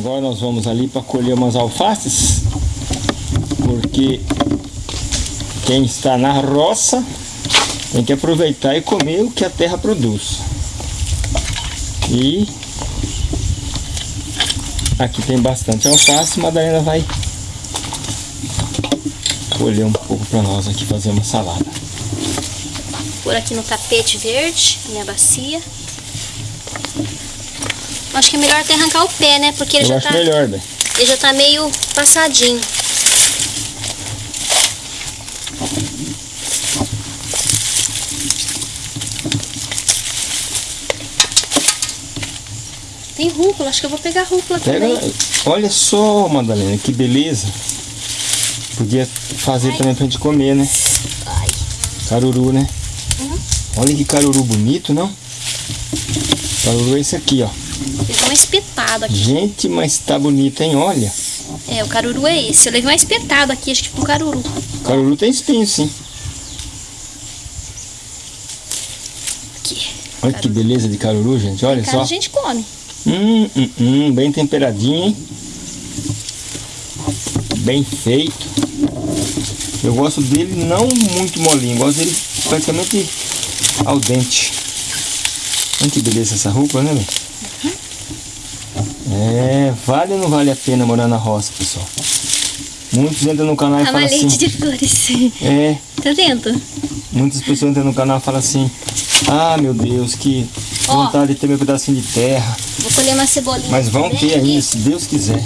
Agora nós vamos ali para colher umas alfaces, porque quem está na roça tem que aproveitar e comer o que a terra produz. E aqui tem bastante alface, Madalena vai colher um pouco para nós aqui fazer uma salada. Por aqui no tapete verde, minha bacia. Acho que é melhor até arrancar o pé, né? Porque ele Eu já acho tá. melhor, né? Ele já tá meio passadinho. Tem rúcula, acho que eu vou pegar rúcula Pega, também. olha só, Madalena, que beleza. Podia fazer também pra gente comer, né? Ai, Caruru, né? Uhum. Olha que caruru bonito, não? Caruru é esse aqui, ó. Ele tá uma espetada aqui. Gente, mas tá bonito, hein? Olha. É, o caruru é esse. Eu levei uma espetada aqui, acho que com caruru. Caruru tem espinho, sim. Aqui. Olha que Caruru. beleza de caruru, gente. Olha Em casa só. a gente come. Hum, hum, hum, bem temperadinho, hein? Bem feito. Eu gosto dele não muito molinho, gosto dele praticamente ao dente. Olha que beleza essa roupa, né, velho? É, vale ou não vale a pena morar na roça, pessoal? Muitos entram no canal e falam Ramalhete assim. de flores. É, Tá vendo? muitas pessoas entram no canal e falam assim. Ah, meu Deus, que Ó. vontade de ter meu pedacinho de terra. Vou colher uma cebolinha. Mas vão ter ainda, se Deus quiser.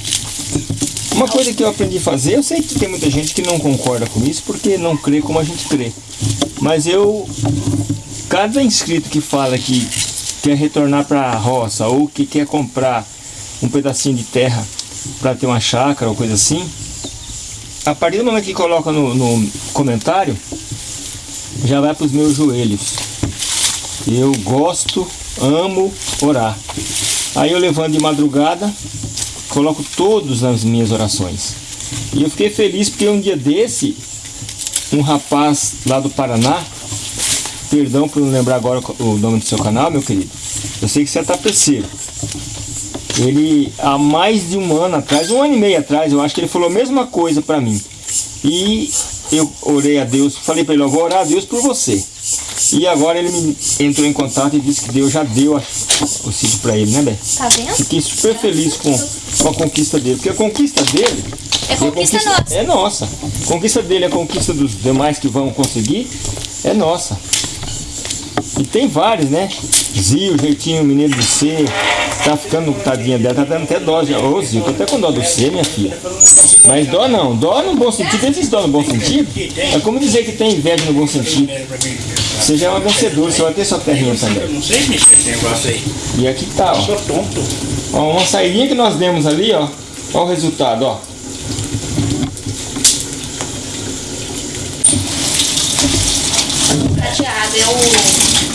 Uma coisa que eu aprendi a fazer, eu sei que tem muita gente que não concorda com isso porque não crê como a gente crê. Mas eu, cada inscrito que fala que quer retornar para a roça ou que quer comprar um pedacinho de terra para ter uma chácara ou coisa assim, a partir do momento que coloca no, no comentário, já vai para os meus joelhos. Eu gosto, amo orar. Aí eu levanto de madrugada, coloco todos nas minhas orações. E eu fiquei feliz porque um dia desse, um rapaz lá do Paraná, perdão por não lembrar agora o nome do seu canal, meu querido. Eu sei que você é tapeceiro. Ele, há mais de um ano atrás, um ano e meio atrás, eu acho que ele falou a mesma coisa para mim. E eu orei a Deus, falei para ele, eu vou orar a Deus por você. E agora ele me entrou em contato e disse que Deus já deu a- o sítio para ele, né, Bé? Tá vendo? Fiquei super feliz com, com a conquista dele, porque a conquista dele É conquista nossa. É nossa. A conquista dele, a conquista dos demais que vão conseguir, é nossa. E tem vários, né? Zio, jeitinho, mineiro de ser, tá ficando tadinha dela, tá dando até dó já. Ô Zio, tô até com dó do C, minha filha. Mas dó não, dó no bom sentido, existe dó no bom sentido. É como dizer que tem inveja no bom sentido. Você já é uma vencedora, você vai ter sua terrinha também. Eu não sei mexer esse negócio aí. E aqui tá, ó. Sou tonto. Ó, uma saidinha que nós demos ali, ó. Ó o resultado, ó. Prateado, é o.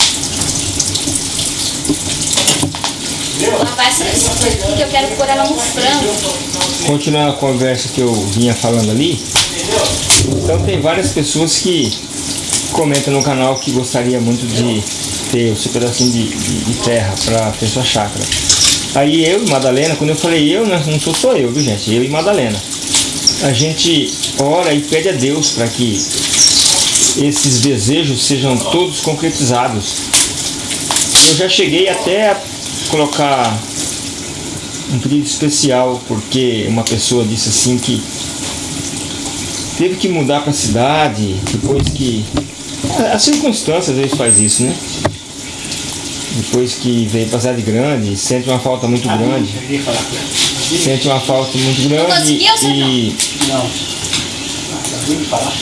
Que eu quero pôr ela no frango. Continuando a conversa que eu vinha falando ali. Então tem várias pessoas que comentam no canal que gostaria muito de ter o seu pedacinho de, de- de terra para ter sua chácara. Aí eu e Madalena, quando eu falei eu, não sou só eu, viu gente? Eu e Madalena. A gente ora e pede a Deus para que esses desejos sejam todos concretizados. Eu já cheguei até a colocar um pedido especial porque uma pessoa disse assim que teve que mudar para a cidade depois que as circunstâncias às vezes faz isso, né? Depois que veio para a cidade grande, sente uma falta muito grande, com ela. sente uma falta muito grande e,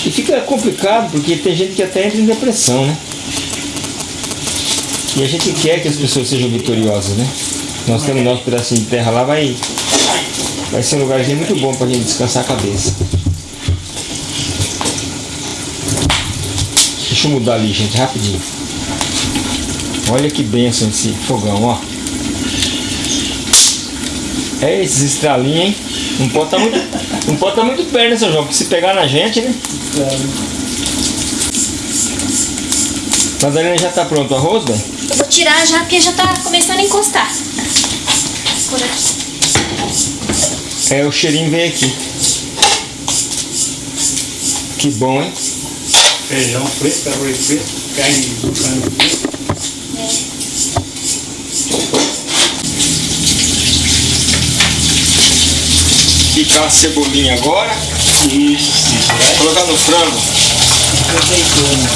e fica complicado porque tem gente que até entra em depressão, né? E a gente quer que as pessoas sejam vitoriosas, né? Nós temos nosso pedacinho de terra lá, vai, vai ser um lugarzinho muito bom pra gente descansar a cabeça. Deixa eu mudar ali, gente, rapidinho. Olha que benção esse fogão, ó. É esses estralinhos, hein? Não pode estar muito, não pode tá muito perto, né, seu João? Porque se pegar na gente, né? Madalena já tá pronto o arroz, velho? Eu vou tirar já porque já tá começando a encostar. Por aqui. É, o cheirinho veio aqui. Que bom, hein? Feijão preto, arroz preto, carne do frango preto. Picar a cebolinha agora. Isso, isso. Colocar no frango. azeitona.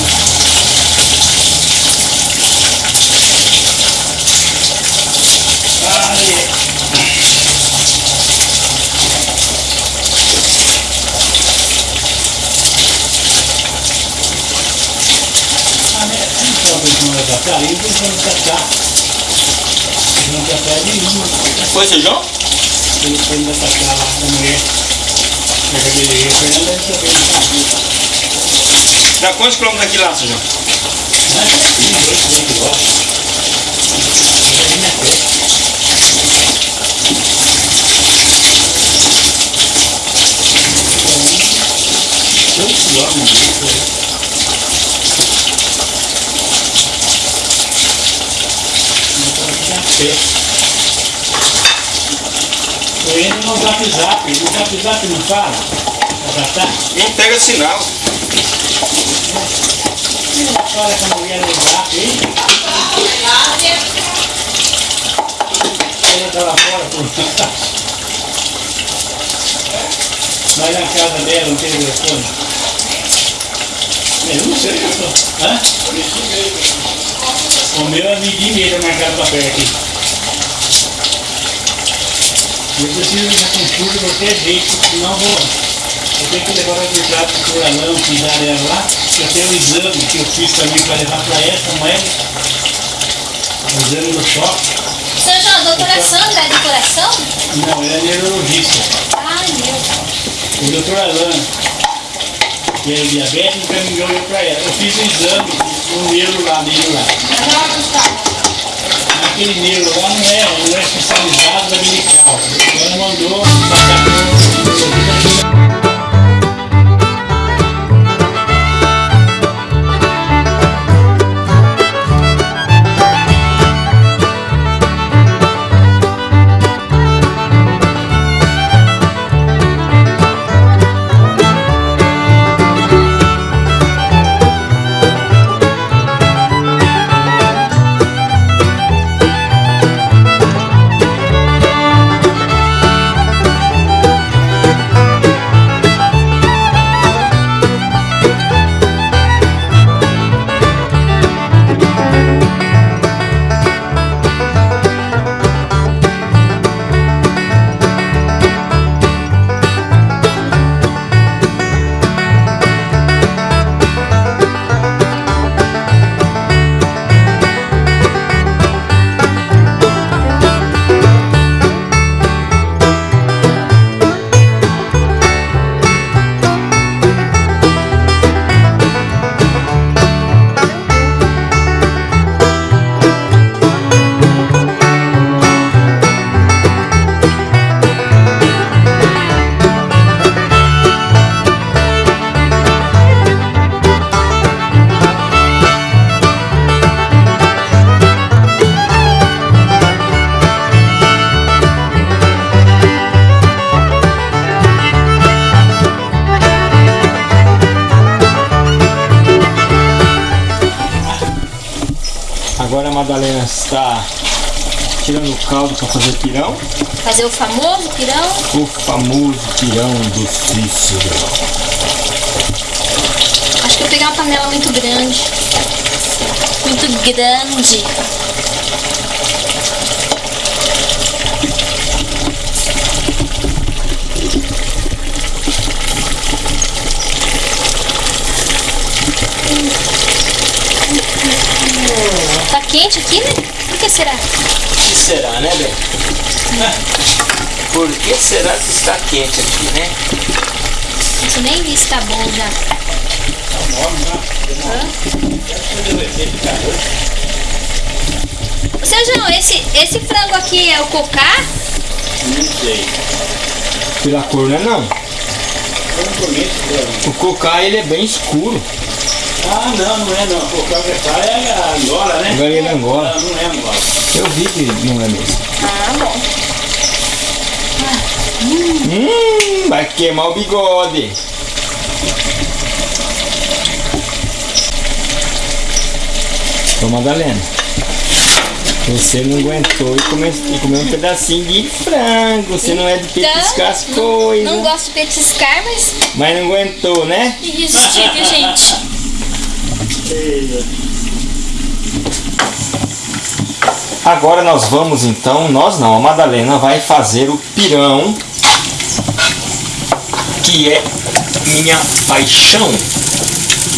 Aí. Ah, né? Não pode deixar ela catar, aí deixa ela catar. Deixa ela catar de mim. Foi feijão? Ele foi ainda catar lá com a mulher. Na cabeleireira, Fernanda deve saber onde tá. Dá quantos quilômetros daqui lá, feijão? Ah, sim, dois, três quilômetros. Mas aí não é perto. Então, dois quilômetros, né? Não pé. Eu entro no zap zap, no zap zap não fala? Tá? Não pega sinal. Não fala com a mulher no zap, hein? Ela tá lá fora, pô. Vai na casa dela, não tem telefone? Eu não sei, eu tô. Hã? O meu é medir mesmo na casa do papel aqui. Eu preciso de consulta de qualquer jeito, senão vou. Eu tenho que levar o resultado para o Alan, pisar ela lá. Eu tenho um exame que eu fiz também para levar para essa moeda. O exame no shopping. A doutora Sandra é de coração? Não, ele é neurologista. Ai, meu. O doutor Alan, que é diabético, encaminhou eu para ela. Eu fiz o exame no neuro lá, neuro lá. Aquele neuro lá não é, não é especializado da medical. Ela mandou fazer pirão. Fazer o famoso pirão. O famoso pirão do Cícero. Acho que eu peguei uma panela muito grande. Muito grande. Tá quente aqui, né? Por que será? O que será, né, Bem? Por que será que está quente aqui, né? Isso nem vi se tá bom já. Ô, Seu João, esse, esse frango aqui é o cocá? Não sei. Pela cor, né? Não. Eu não. O cocá ele é bem escuro. Ah, não, não é não. O cacá é a Angola, né? Galinha da Angola. Não, não é Angola. Eu vi que não é mesmo. Ah, bom. Hum, vai queimar o bigode. Ô Madalena, você não aguentou e comeu, e comeu um pedacinho de frango. Você não é de petiscar as Então, coisas. não gosto de petiscar, mas Mas não aguentou, né? resisti, viu, Agora nós vamos então, nós não, a Madalena vai fazer o pirão, que é minha paixão,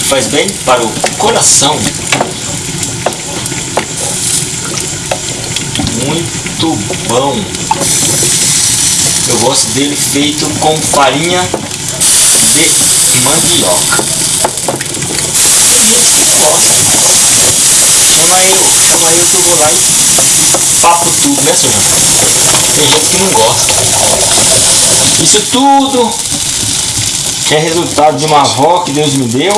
faz bem para o coração. Muito bom. Eu gosto dele feito com farinha de mandioca. Gosta. Chama eu, chama eu que eu vou lá e papo tudo, né, senhor? Tem gente que não gosta. Isso tudo é resultado de uma avó que Deus me deu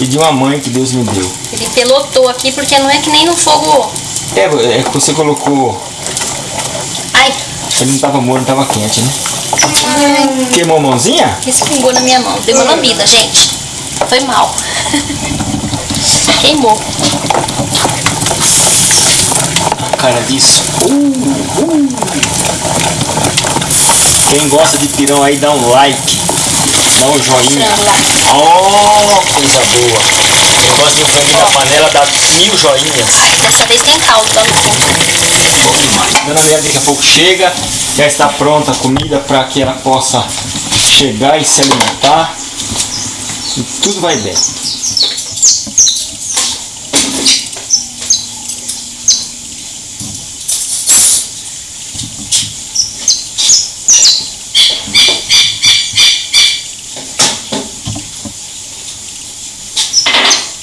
e de uma mãe que Deus me deu. Ele pelotou aqui porque não é que nem no fogo. É, é que você colocou. Ai, Ele não tava morno, tava quente, né? Queimou a mãozinha? respingou na minha mão. Deu uma lambida, gente. Foi mal. Queimou. A cara disso. Uh, uh. Quem gosta de pirão aí, dá um like. Dá um joinha. Frango. Oh, coisa boa. Quem gosta de um franguinho na panela, dá mil joinhas. Ai, dessa vez tem caldo lá no fundo. Bom demais. Dona Maria daqui a pouco chega, já está pronta a comida para que ela possa chegar e se alimentar. E tudo vai bem.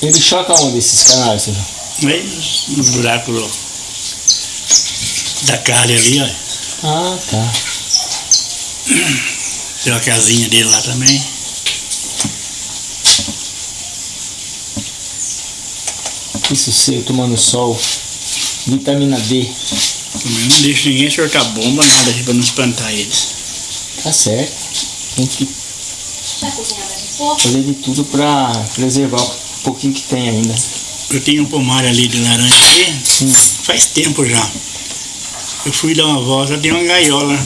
Ele choca onde esses canais, senhor? No buraco do- da carne ali, ó. Ah, tá. Tem uma casinha dele lá também. Isso sei, tomando sol. Vitamina D. Eu não deixo ninguém soltar bomba, nada aqui pra não espantar eles. Tá certo. Tem que pouco? fazer de tudo pra preservar o pouquinho que tem ainda. Eu tenho um pomar ali de laranja aqui, Hum. faz tempo já. Eu fui dar uma volta, tem uma gaiola,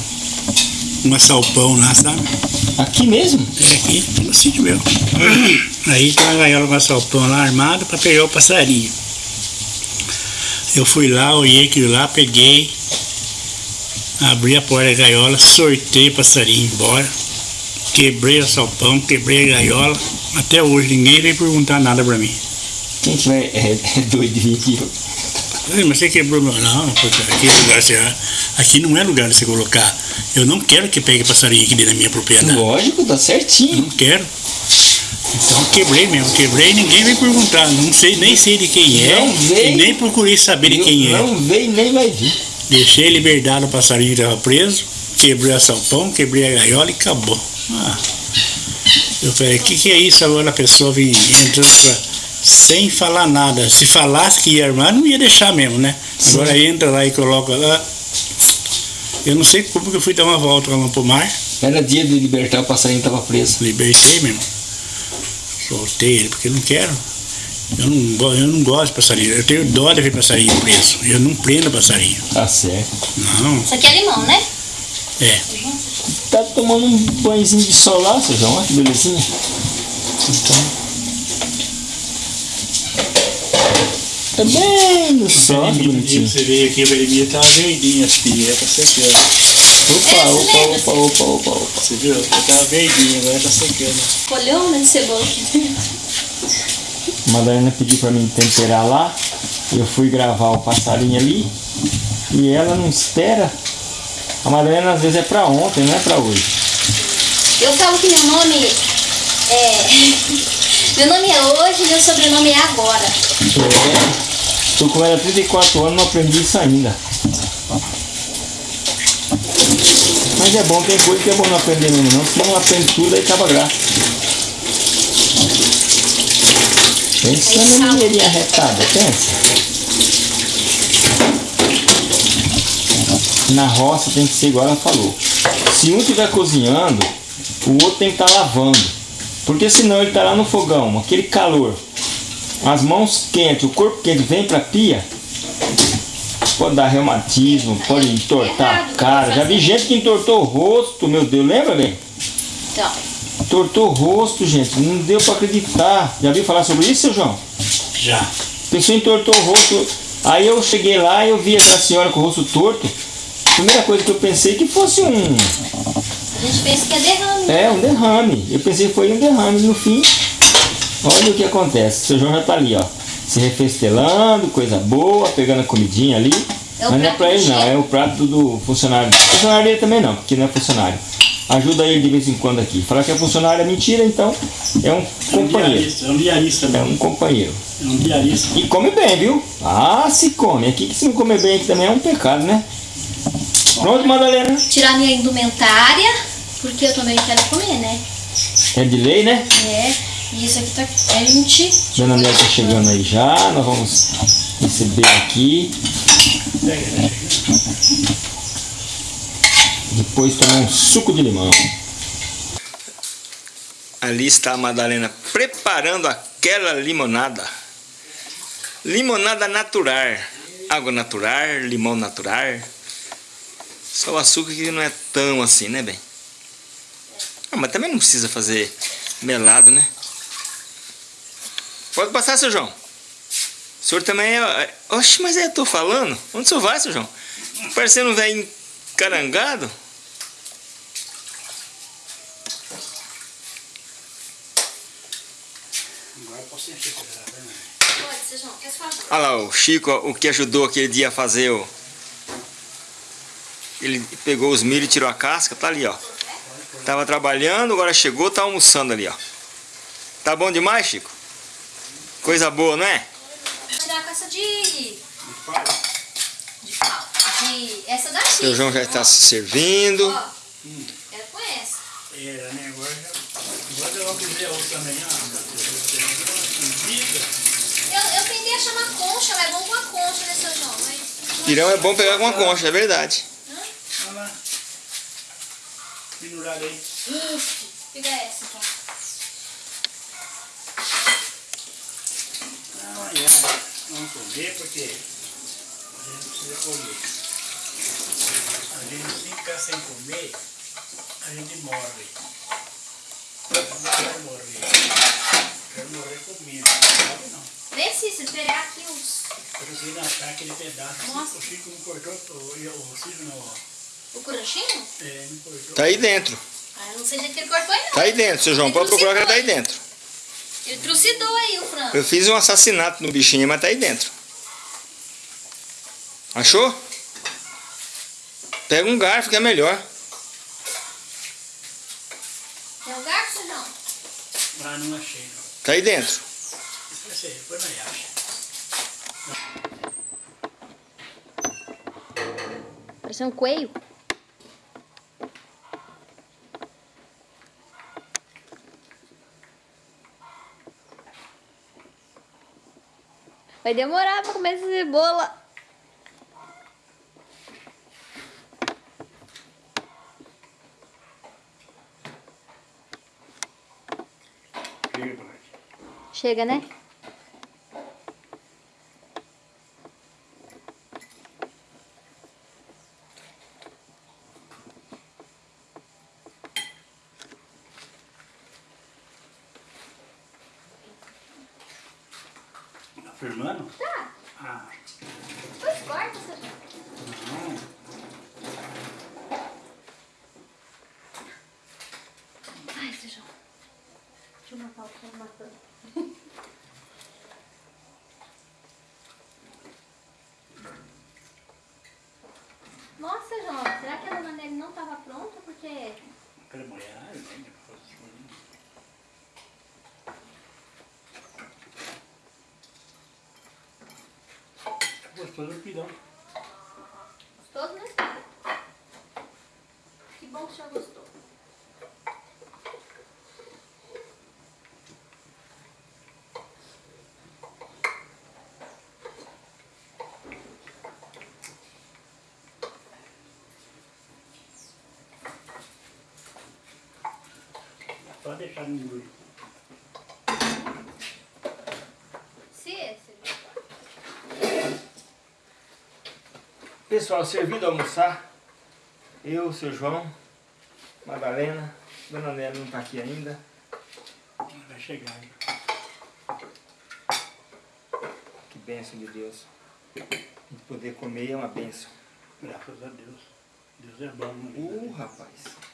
uma salpão lá, sabe? Aqui mesmo? É aqui, no sítio meu. Aí tem uma gaiola com a salpão lá armado para pegar o passarinho. Eu fui lá, olhei aquilo lá, peguei, abri a porta da gaiola, sortei o passarinho embora, quebrei o salpão, quebrei a gaiola. Até hoje ninguém veio perguntar nada pra mim. Quem tiver é, é doido de vir aqui. Mas você quebrou meu. Não, aqui, é lugar, você- aqui não é lugar de você colocar. Eu não quero que pegue passarinho aqui dentro da minha propriedade. Lógico, tá certinho. Não quero. Então quebrei mesmo, quebrei e ninguém veio perguntar. Não sei, nem sei de quem é. Não veio. E nem procurei saber de quem é. Não veio nem vai vir. Deixei liberdade o passarinho que estava preso, quebrei a salpão, quebrei a gaiola e acabou. Ah. Eu falei, o que, que é isso agora a pessoa vem entrando pra- sem falar nada. Se falasse que ia armar, não ia deixar mesmo, né? Agora entra lá e coloca lá. Eu não sei como que eu fui dar uma volta lá no pomar. Era dia de libertar, o passarinho tava preso. Libertei mesmo. Soltei ele, porque eu não quero. Eu não, go- eu não gosto de passarinho. Eu tenho dó de ver passarinho preso. Eu não prendo passarinho. Tá certo. Não, Isso aqui é limão, né? é. Tá tomando um banhozinho de sol lá, seu João? Olha que belezinha. Então, Tá bem no sol, bonitinho. Você veio aqui, o Jeremias tava verdinho, as pilhas, tá secando. Opa, É, opa, opa, opa, opa, opa. Você viu? Eu tava verdinho, agora tá secando. Colhão né, de cebola aqui dentro. A Madalena pediu pra mim temperar lá. Eu fui gravar o passarinho ali. E ela não espera. A Madalena às vezes é pra ontem, não é pra hoje. Eu falo que meu nome é. Meu nome é hoje, meu sobrenome é agora. É. Tô com ela há 34 anos, não aprendi isso ainda. Mas é bom, tem coisa que é bom não aprender mesmo não, senão aprende tudo aí acaba graça. Pensa salva. mineirinha retada, pensa. Na roça tem que ser igual ela falou. Se um estiver cozinhando, o outro tem que estar lavando. Porque senão ele está lá no fogão, aquele calor, as mãos quentes, o corpo quente vem para a pia, pode dar reumatismo, pode entortar a cara. Já vi gente que entortou o rosto, meu Deus, lembra bem? Então, Entortou o rosto, gente, não deu para acreditar. Já viu falar sobre isso, seu João? Já. A pessoa entortou o rosto. Aí eu cheguei lá e eu vi aquela senhora com o rosto torto. A primeira coisa que eu pensei que fosse um. a gente pensa que é derrame. É, um derrame. Eu pensei que foi um derrame. No fim, olha o que acontece. O seu João já tá ali, ó. Se refestelando, coisa boa, pegando a comidinha ali. É Mas não é pra ele não, é o prato do funcionário. Funcionário dele também não, porque não é funcionário. Ajuda ele de vez em quando aqui. Falar que é funcionário é mentira, então é um É um companheiro. diarista, é um diarista É mesmo. um companheiro. É um diarista. E come bem, viu? Ah, se come. Aqui que se não comer bem aqui também é um pecado, né? Pronto, Madalena? Tirar minha indumentária, porque eu também quero comer, né? É de lei, né? É, e isso aqui tá quente. Dona Lélia tá chegando aí já. Nós vamos receber aqui. Depois tomar um suco de limão. Ali está a Madalena preparando aquela limonada. Limonada natural. Água natural, limão natural. Só o açúcar que não é tão assim, né, bem? Ah, mas também não precisa fazer melado, né? Pode passar, seu João. O senhor também é... Oxe, mas é, eu tô falando. Onde o senhor vai, seu João? Parecendo um velho encarangado. Agora eu posso encher essa garrafa, né? Pode, seu João, quer falar? Olha lá, o Chico, o que ajudou aquele dia a fazer o... Ele pegou os milho e tirou a casca, tá ali, ó. Tava trabalhando, agora chegou, tá almoçando ali, ó. Tá bom demais, Chico? Coisa boa, não é? Vou com essa de. De pau. De. Essa daqui. Seu João já está se servindo. Ó, era com essa. Era, né? Agora já. Agora eu vou fazer outra também. Vida. Eu, eu tentei achar uma concha, mas é bom com a concha, né, seu João? Mas. Pirão é bom pegar com uma concha, é verdade. Olha lá. Pendurado aí. Pega essa, então. Amanhã vamos comer porque a gente precisa comer. A gente se ficar sem comer, a gente morre. A gente não vai morrer. Quero morrer comendo. Sabe não. Vê se se pegar aqui os. Eu preciso achar aquele pedaço. Nossa. O Chico não cortou, o, o Chico não, ó. O cronchinho? É, não. Tá aí dentro. Ah, eu não sei jeito que ele cortou aí, não. Tá aí dentro, seu João. Pode procurar que ela tá aí dentro. Ele trucidou aí o frango. Eu fiz um assassinato no bichinho, mas tá aí dentro. Achou? Pega um garfo que é melhor. Tem um garfo, seu João? Ah, não achei não. Tá aí dentro. Depois nós acha. Parece um coelho. Vai demorar pra comer essa cebola. Chega, né? Firmando? Tá. Ah, Depois corta, João. não. Ai, seu João. Deixa eu matar o que matando. Gostoso no pirão. Gostoso, né? Que bom que o gostou. Pode deixar no engolido. Pessoal, servido almoçar. Eu, seu João, Madalena, Dona Nélia não está aqui ainda. Vai chegar aí. Que bênção de Deus. A gente poder comer é uma bênção. Graças a Deus. Deus é bom. né? Uh, rapaz.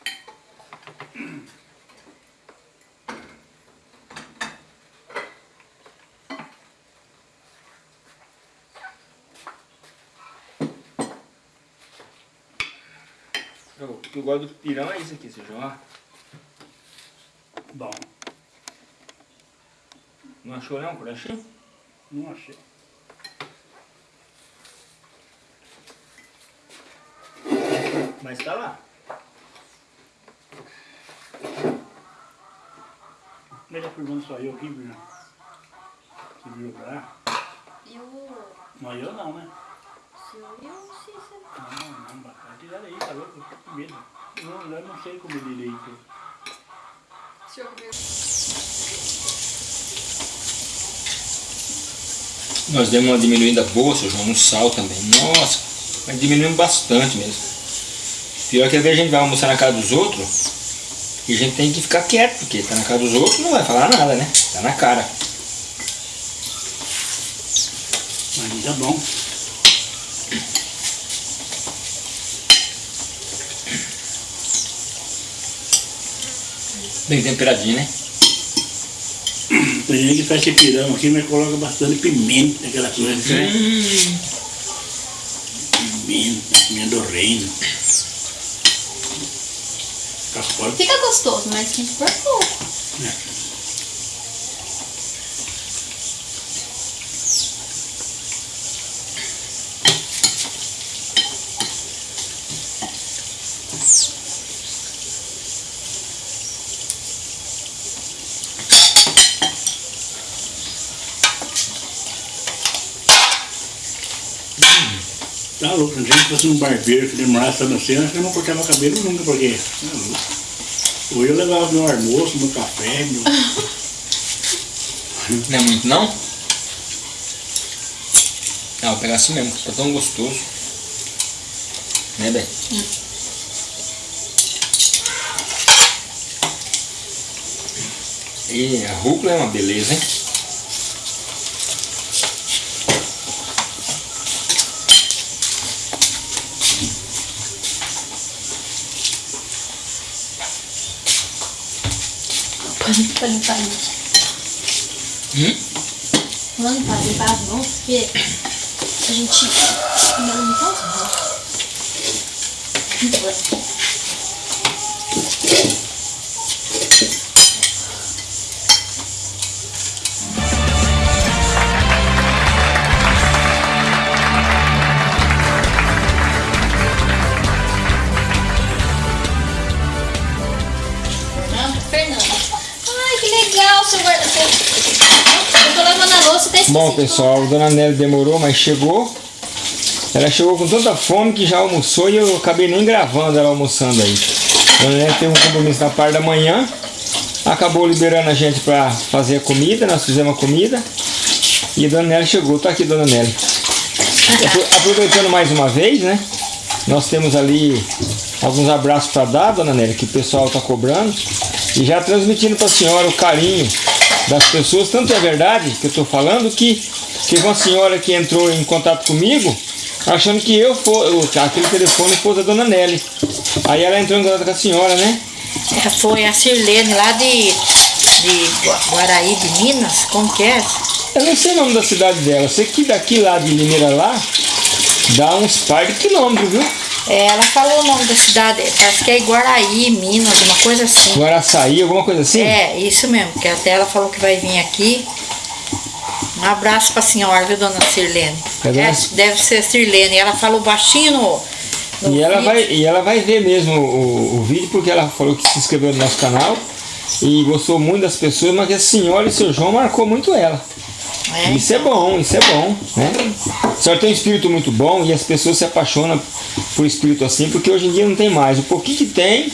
O que eu gosto do pirão é isso aqui, seu João. ó. Bom, Não achou não, crochinho? não achei. Mas tá lá. Ele pergunta só eu aqui, Bruno. Que virou pra lá? Eu. Não, eu não, né? Não, não, tá louco? Medo. Eu, eu não sei direito. Nós demos uma diminuída boa, seu João, no sal também. Nossa, mas diminuímos bastante mesmo. Pior que às vezes a gente vai almoçar na casa dos outros e a gente tem que ficar quieto, porque tá na casa dos outros não vai falar nada, né? Tá na cara. Mas tá bom. Bem temperadinho, né? Tem gente que faz esse pirão aqui, mas coloca bastante pimenta, aquela coisa, né? Hum, Pimenta, pimenta do reino. Fica forte. Fica gostoso, mas tem que pôr pouco. né? Tá louco, se a gente fosse um barbeiro que demorasse acho que eu não cortava cabelo nunca, porque. Tá louco. Ou eu levava meu almoço, meu café, meu. não é muito não? Ah, vou pegar assim mesmo, tá tão gostoso. Né, Bem? E a rúcula é uma beleza, hein? Pra limpar isso. Hum? Vamos limpar, limpar as mãos, porque a gente não limpar as mãos. Muito Bom, pessoal, a dona Nelly demorou, mas chegou. Ela chegou com tanta fome que já almoçou e eu acabei nem gravando ela almoçando aí. A dona Nelly teve um compromisso na parte da manhã. Acabou liberando a gente para fazer a comida, nós fizemos a comida. E a dona Nelly chegou, tá aqui dona Nelly. Apro- Aproveitando mais uma vez, né? Nós temos ali alguns abraços para dar, dona Nelly, que o pessoal está cobrando. E já transmitindo para a senhora o carinho das pessoas. Tanto é verdade que eu estou falando que teve uma senhora que entrou em contato comigo achando que eu for, aquele telefone fosse da dona Nelly. Aí ela entrou em contato com a senhora, né? É, Foi a Sirlene lá de, de Gua- Guaraí de Minas, como que é? Eu não sei o nome da cidade dela. Sei que daqui lá de Limeira lá dá uns par de quilômetros, viu? É, ela falou o nome da cidade, parece que é Guaraí, Minas, uma coisa assim. Guaraçaí, alguma coisa assim? É, isso mesmo, que até ela falou que vai vir aqui. Um abraço pra senhora, viu, dona Sirlene? É, É, deve ser Sirlene. Ela falou baixinho no. no E ela, vídeo. vai, e ela vai ver mesmo o, o vídeo, porque ela falou que se inscreveu no nosso canal e gostou muito das pessoas, mas a senhora e seu João marcou muito ela. É, Isso é bom, isso é bom, né? A senhora tem um espírito muito bom e as pessoas se apaixonam por espírito assim, porque hoje em dia não tem mais. O pouquinho que tem,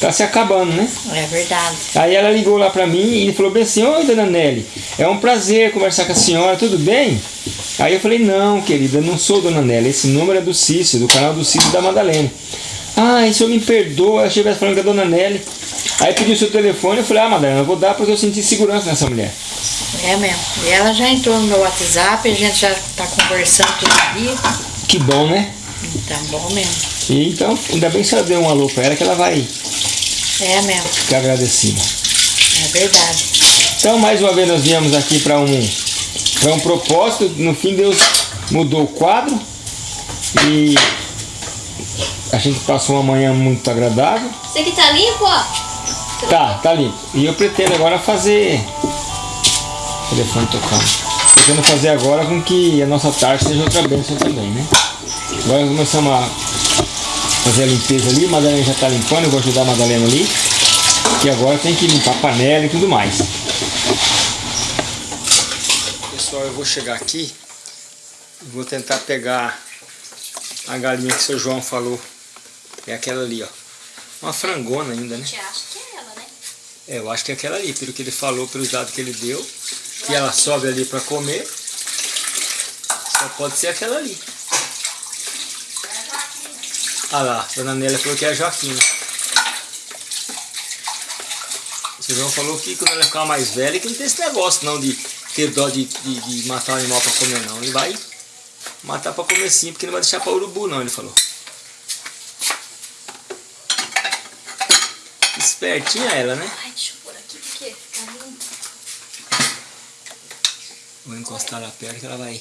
tá se acabando, né? É verdade. Aí ela ligou lá pra mim e falou bem assim, oi dona Nelly, é um prazer conversar com a senhora, tudo bem? Aí eu falei, não, querida, não sou dona Nelly, esse número é do Cício, do canal do Cício da Madalena. Ah, isso me perdoa, eu achei que falando com a dona Nelly. Aí pediu o seu telefone, eu falei, ah Madalena, eu vou dar porque eu senti segurança nessa mulher. É mesmo. E ela já entrou no meu WhatsApp, a gente já tá conversando todo dia. Que bom, né? Tá bom mesmo. E então, ainda bem que você deu um alô pra ela que ela vai É mesmo. ficar agradecida. É verdade. Então, mais uma vez, nós viemos aqui para um, para um propósito. No fim, Deus mudou o quadro e a gente passou uma manhã muito agradável. Isso aqui tá limpo, ó. Tá, tá limpo. E eu pretendo agora fazer. Telefone tocando. Pretendo fazer agora com que a nossa tarde seja outra bênção também, né? Agora começamos a fazer a limpeza ali. A Madalena já tá limpando, eu vou ajudar a Madalena ali. Que agora tem que limpar a panela e tudo mais. Pessoal, eu vou chegar aqui e vou tentar pegar a galinha que o seu João falou. É aquela ali, ó. Uma frangona ainda, né? Você acha que é ela, né? É, eu acho que é aquela ali, pelo que ele falou, pelos dados que ele deu, que ela sobe ali para comer. Só pode ser aquela ali. Ah lá, a dona Nélia falou que é a Joaquina. O João falou que quando ela ficar mais velha, que não tem esse negócio não de ter dó de, de, de matar o animal para comer não. Ele vai matar para comer sim, porque não vai deixar para urubu não, ele falou. Espertinha ela, né? Ai, deixa eu pôr aqui porque fica limpo. Vou encostar lá perto que ela vai.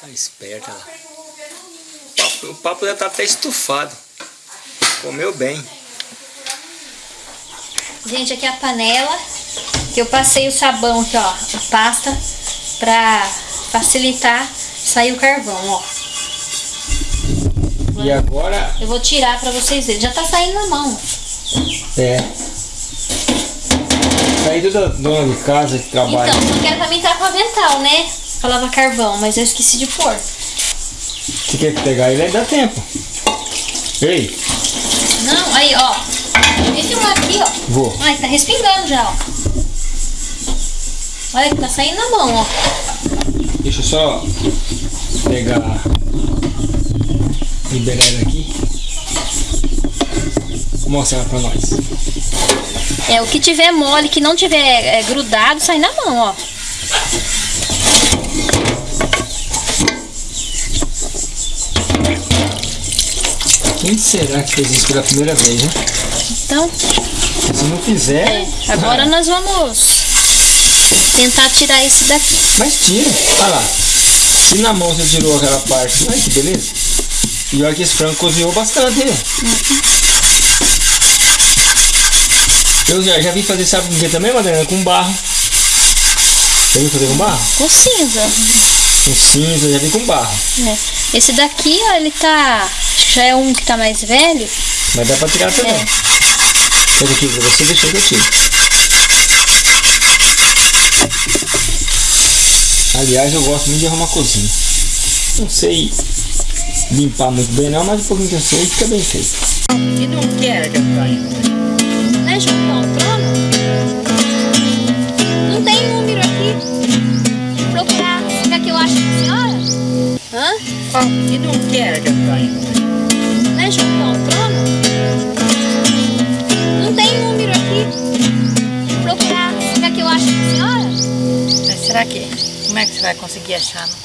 Tá esperta ela. O papo, já tá até estufado. Comeu bem. Gente, aqui é a panela que eu passei o sabão aqui, ó, a pasta pra facilitar sair o carvão, ó. E agora Eu vou tirar pra vocês verem. Já tá saindo na mão. É. Saída da dona de casa que trabalha. Então, só que era pra mim entrar com avental, né? Falava carvão, mas eu esqueci de pôr. Se quer pegar ele, aí dá tempo. Ei, Não, aí, ó. Filmar aqui, ó. vou. Ai, tá respingando já, ó. Olha que tá saindo na mão, ó. Deixa eu só pegar. Liberar ela aqui. Vou mostrar ela pra nós. É, o que tiver mole, que não tiver é, grudado, sai na mão, ó. Quem será que fez isso pela primeira vez, né? Então, Se não fizer. é, agora nós vamos tentar tirar esse daqui. Mas tira. Olha lá. Se na mão você tirou aquela parte. Ai que beleza. E olha que esse frango cozinhou bastante, né? Eu já, já vi fazer, sabe com que também, Madalena? Com barro. Já vi fazer com barro? Com cinza. Com cinza, já vi com barro. né? Esse daqui, ó, ele tá. Acho que já é um que tá mais velho. Mas dá pra tirar também. É. Pega aqui pra você, deixa que eu tiro. Aliás, eu gosto muito de arrumar cozinha. Não sei limpar muito bem não, mas um pouquinho que eu sei fica bem feito. E não quer que eu caia. Né, João? Hã? E não quer que eu caia. Né, João? Não, trono? Não tem número aqui. Vou procurar. Quer que eu ache pra senhora? Mas será que. Como é que você vai conseguir achar? Não?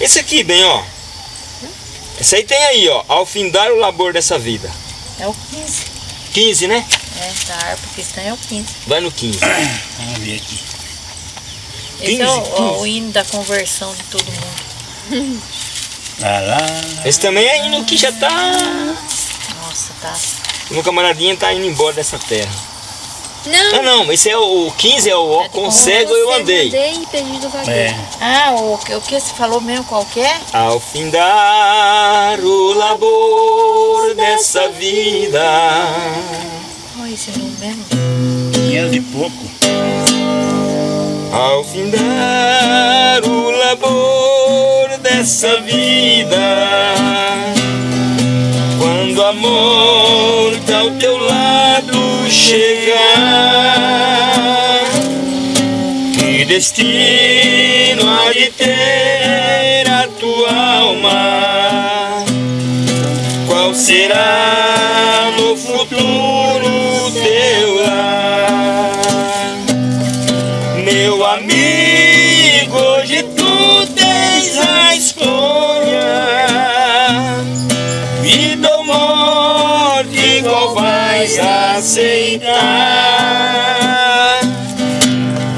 Esse aqui, bem, ó. Esse aí tem aí, ó. Ao findar o labor dessa vida. É o 15. 15, né? É, da harpa cristã é o 15. Vai no 15. Vamos ver aqui. Esse 15, é o, ó, 15. o hino da conversão de todo mundo. Lá, lá. Esse também é indo que já tá. Nossa, tá. Meu camaradinha tá indo embora dessa terra. Não. Ah, não, esse é o, o 15 é o com cego eu andei. Andei e perdido. É. Ah, o, que- o que você falou mesmo, qual que é? Ao findar o labor dessa vida. Olha esse número mesmo. 500 e pouco. Ao findar o labor dessa vida. Quando a morte ao teu lado chegar, que destino há de ter a tua alma? Qual será no futuro aceitar?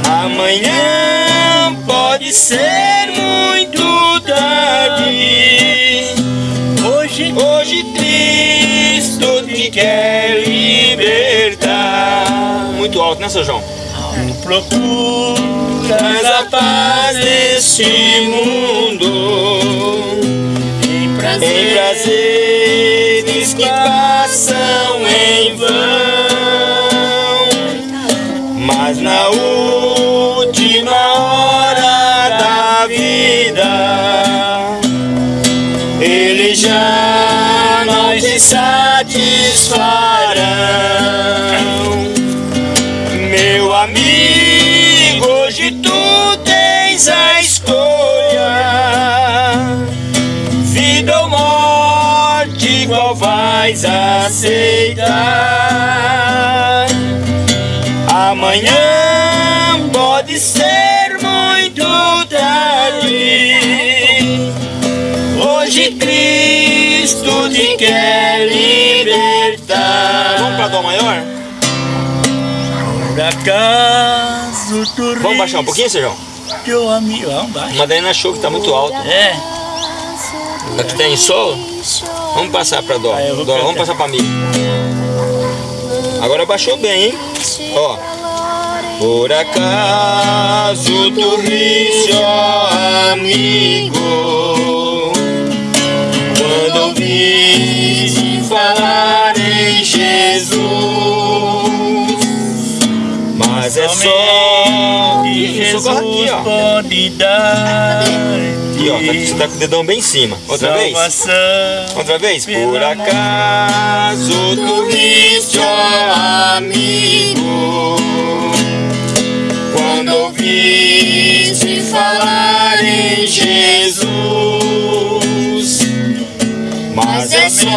Amanhã pode ser muito tarde. Hoje, hoje Cristo te quer libertar. Muito alto, né, seu João? Procuras a paz deste mundo em prazeres que passam em vão, já não te satisfarão. Meu amigo, hoje tu tens a escolha. Vida ou morte, qual vais aceitar? Amanhã Cristo te quer libertar. Vamos para Dó maior? por acaso tu Vamos baixar um pouquinho, Sérgio? teu amigo. Vamos baixo. A Madalena achou que tá muito alto. É, Aqui tá em sol. Vamos passar pra Dó. Ah, Dó, vamos passar pra mim. Agora baixou bem, hein? Ó. Por acaso tu riste, ó amigo, ouviste falar em Jesus, mas é só que aqui, Jesus ó. pode dar. Aqui, ó. Tá- Você tá com o dedão bem em cima. Outra vez. Outra vez? Por acaso tu viste, ó amigo, quando ouviste falar em Jesus, mas é só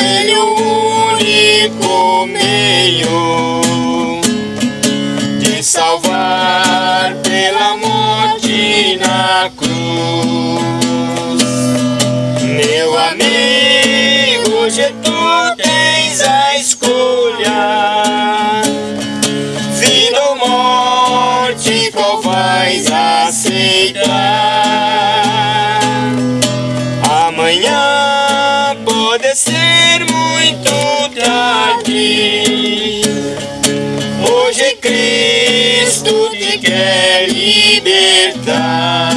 Ele o único meio de salvar libertar.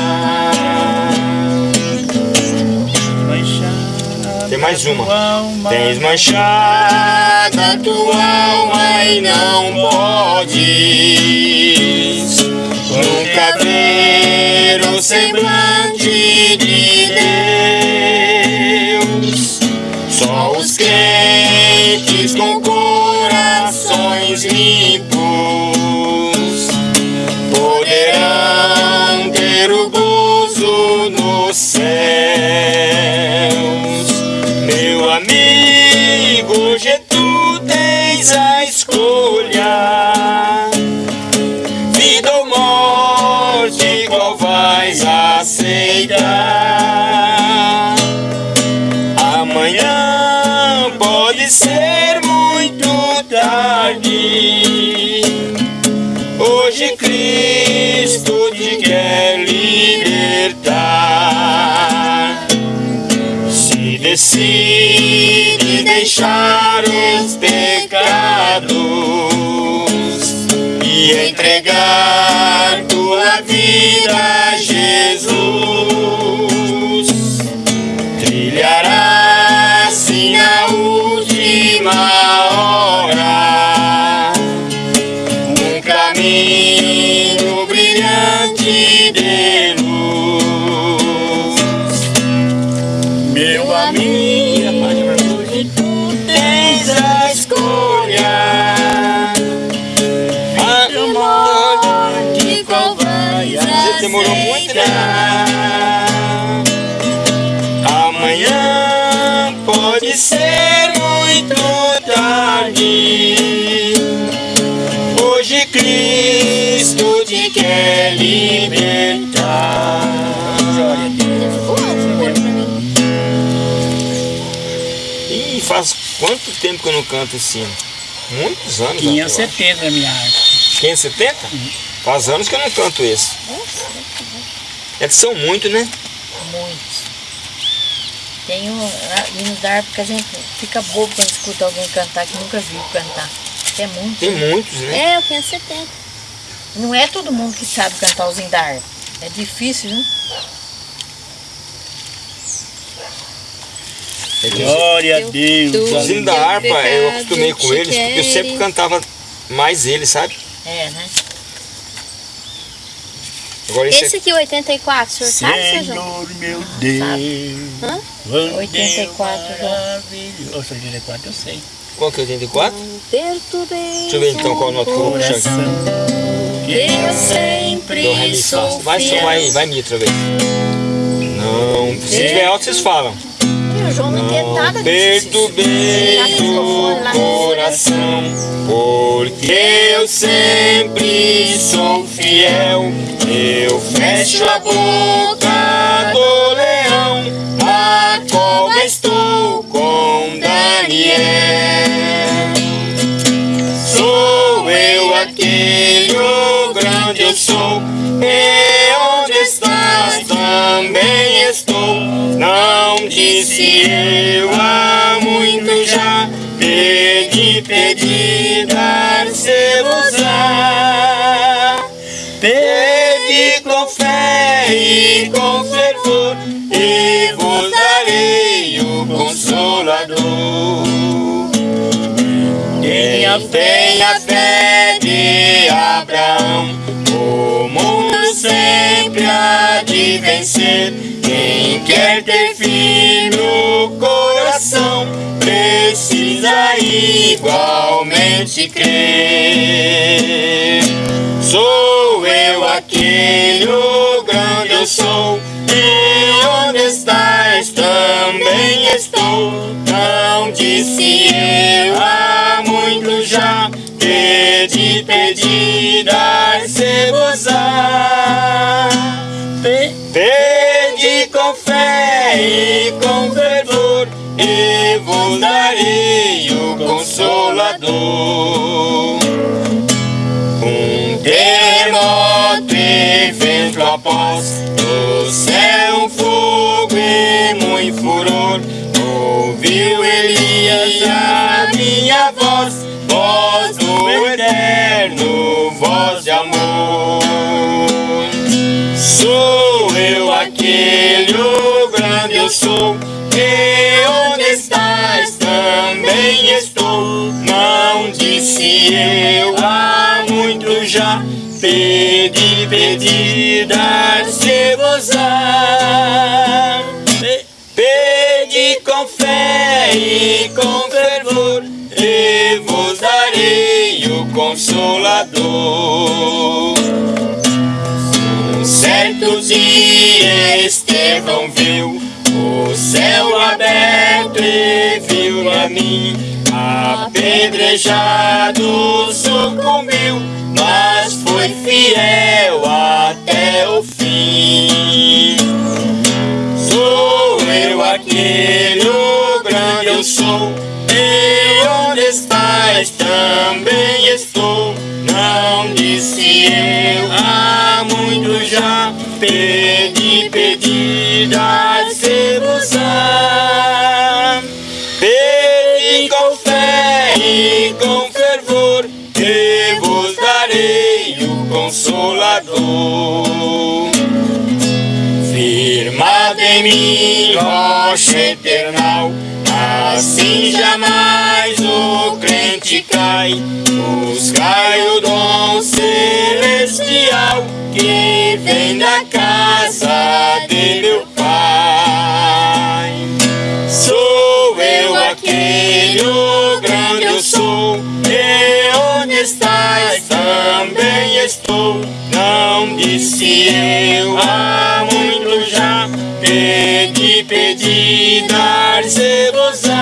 Tem mais uma. Tens manchada tua alma e não podes nunca ver o semblante de Deus. Só os crentes com corações limpos pode ser muito tarde. Hoje Cristo te quer libertar. Se decide deixar os pecados e entregar tua vida a Jesus, my Quanto tempo que eu não canto esse hino? Muitos anos. até, eu acho. 570 a minha arte. 570? Faz anos que eu não canto esse. É que são muitos, né? Muitos. Tem um, ah, hinos da harpa que a gente fica bobo quando escuta alguém cantar que nunca viu cantar. É muito. Tem muitos, né? É, eu tenho 70. Não é todo mundo que sabe cantar os hinos da harpa. É difícil, né? É que os- Glória a Eu- Deus. Os hinos da harpa, eu acostumei com eles, porque eu sempre cantava mais eles, sabe? É, né? Agora esse, Esse aqui, 84, o senhor sabe, seu João? Senhor meu Deus. Hã? quando 84, Deus João. maravilhoso. Ô, 84 eu sei. qual que é 84? Perturbei Deixa eu ver então qual nota que eu vou puxar aqui. Eu sempre Dó, ré, mi, fá. sou Vai, vai, vai mi outra vez. Não, se tiver alto vocês falam. O João não nada disso. Perturbei o coração, porque eu sempre sou fiel. Eu fecho a boca do estou. Não disse eu há muito já, pedi, pedi, dar-se-vos-á. Pedi com fé e com fervor, e vos darei o consolador. Tenha fé, a fé de Abraão, o mundo sempre há de vencer. Quem quer ter firme o coração, precisa igualmente crer. Sou eu aquele, o grande eu sou, e onde estás também estou. Não disse eu há muito já, pedi, pedi, dar-se-vos-á. Consolador. Um terremoto e vento após. Do céu fogo e muito furor. Ouviu Elias a minha voz. Voz do eterno, voz de amor. Sou eu aquele, o grande eu sou. E onde estás também estou disse eu há muito já Pedi, pedi, dar-se-vos-á Pe- Pedi com fé e com fervor E vos darei o consolador. Certo dia Estevão viu o céu aberto e viu a mim apedrejado, sucumbiu, mas foi fiel até o fim. Sou eu aquele, o grande eu sou, e onde estás também estou. Não disse eu há muito já, pedi, pedi, dar-se-vos-á. Consolador. Firmado em mim, rocha eternal, assim jamais o crente cai. Buscai o dom celestial que vem da casa de meu Pai. Sou eu aquele, o grande eu sou, e onde estás também estou. Não disse eu há muito já, pedi, pedi, dar-se-vos-á.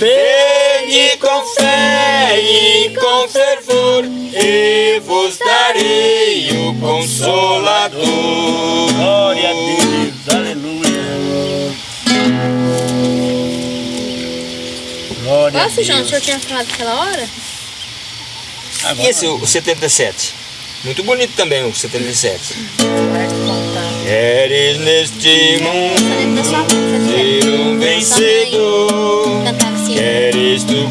Pedi com fé e com fervor, e vos darei o consolador. Glória a Deus. Aleluia. Glória Nossa, João, o senhor tinha falado aquela hora? Agora, E esse, o 77? Muito bonito também o 77. Para de contar. Queres neste mundo ser um vencedor? Queres tu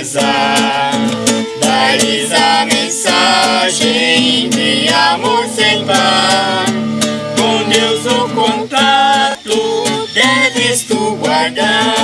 pesar Dá-lhes a mensagem de amor sem par com Deus o contato deves tu guardar.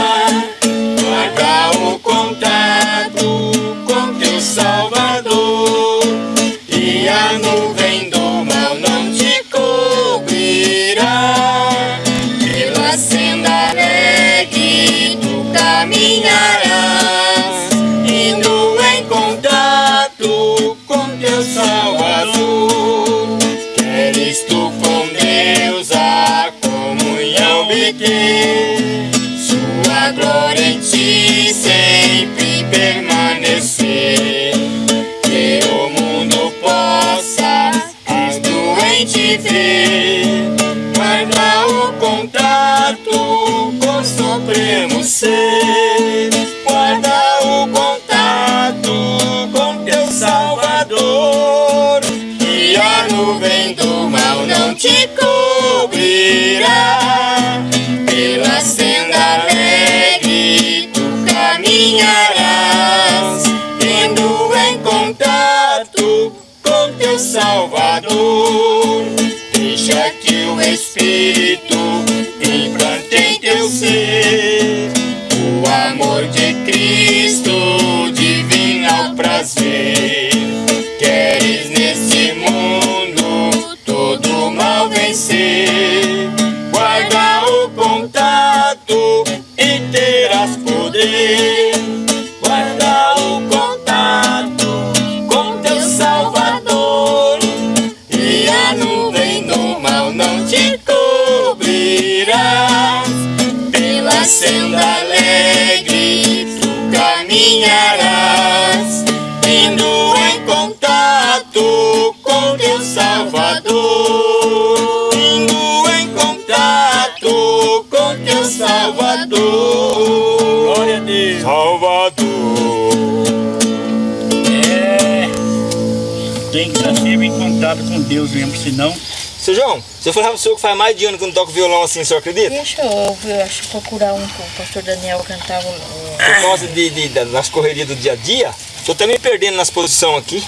Contato com Deus mesmo, senão. Seu João, se eu falar pro senhor que faz mais de ano que não toco violão assim, o senhor acredita? Deixa eu, eu acho, procurar um que o pastor Daniel cantava. um- Por causa de, de- da- das correrias do dia a dia, tô até me perdendo nas posições aqui.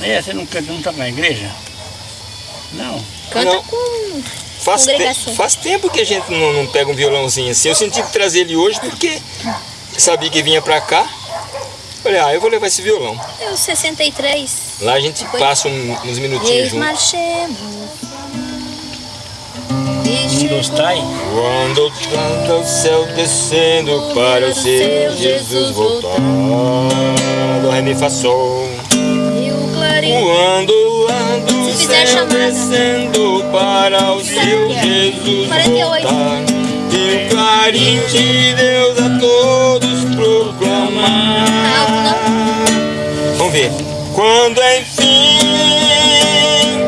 É, você não, canta- não toca na igreja? Não. Canta Não. com Faz, te- faz tempo que a gente não, não pega um violãozinho assim. Eu senti que trazer ele hoje porque sabia que vinha pra cá. Falei, ah, eu vou levar esse violão. eu 63. Lá a gente Foi. passa um- uns minutinhos juntos. marchemos. Trai. Quando canta o céu descendo para o seu Jesus voltar. Do ré, mi, fá, sol. E o clarim. Quando ando o Se fizer céu chamada. descendo para o seu Jesus 48. voltar. E o clarim de Deus a todos proclamar. Vamos ver. Quando enfim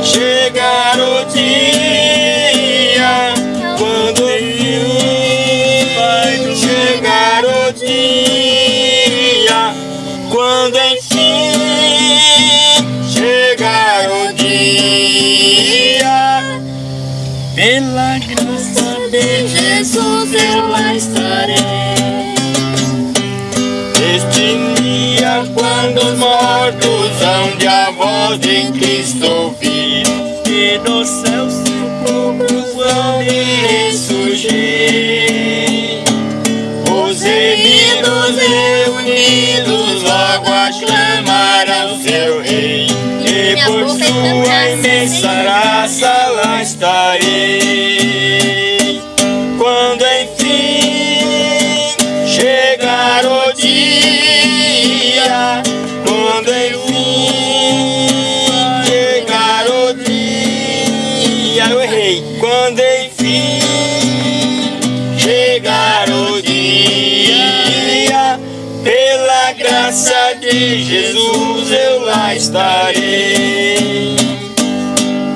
chegar o dia, Ilusão de a voz de Cristo ouvir, que no céu seu povo vai ressurgir. Os remidos reunidos logo aclamarão seu rei, e por sua imensa Jesus eu lá estarei.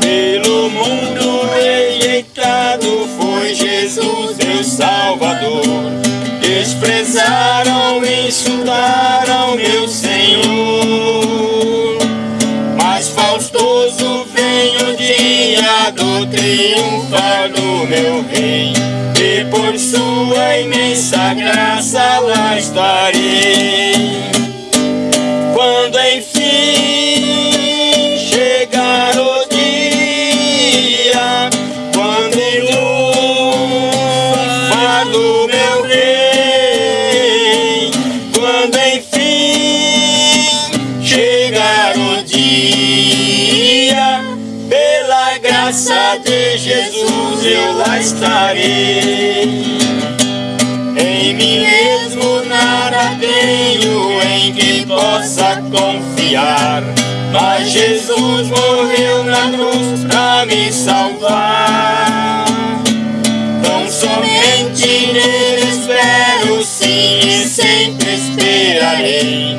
Pelo mundo rejeitado foi Jesus meu Salvador. Desprezaram, insultaram meu Senhor. Mas faustoso vem o dia do triunfar do meu rei. E por sua imensa graça lá estarei. Em mim mesmo nada tenho em que possa confiar. Mas Jesus morreu na cruz pra me salvar. Tão somente nele espero, sim, e sempre esperarei.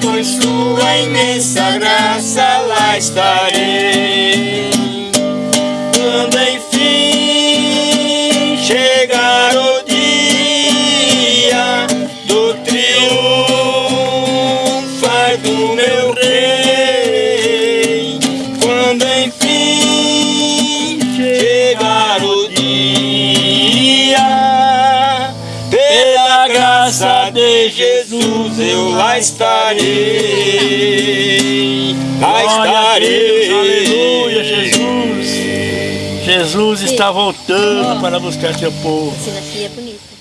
Por sua imensa graça lá estarei. Lá estarei, lá estarei. Aleluia, Jesus. Jesus está voltando para buscar seu povo. Daqui é bonito.